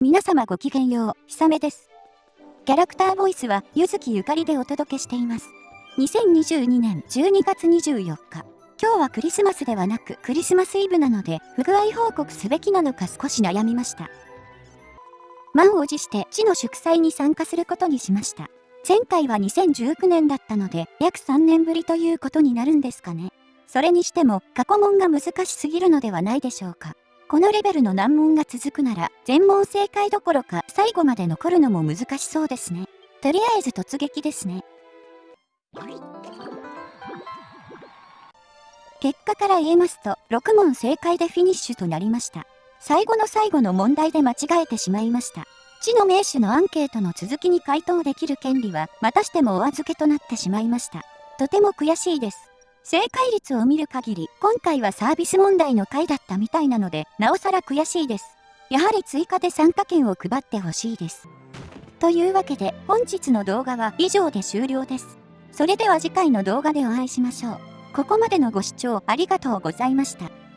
皆様ごきげんよう、ひさめです。キャラクターボイスは、ゆずきゆかりでお届けしています。2022年12月24日。今日はクリスマスではなくクリスマスイブなので、不具合報告すべきなのか少し悩みました。満を持して地の祝祭に参加することにしました。前回は2019年だったので、約3年ぶりということになるんですかね。それにしても、過去問が難しすぎるのではないでしょうか。このレベルの難問が続くなら、全問正解どころか最後まで残るのも難しそうですね。とりあえず突撃ですね。結果から言えますと、6問正解でフィニッシュとなりました。最後の最後の問題で間違えてしまいました。知の名手のアンケートの続きに回答できる権利は、またしてもお預けとなってしまいました。とても悔しいです。正解率を見る限り、今回はサービス問題の回だったみたいなので、なおさら悔しいです。やはり追加で参加券を配ってほしいです。というわけで、本日の動画は以上で終了です。それでは次回の動画でお会いしましょう。ここまでのご視聴ありがとうございました。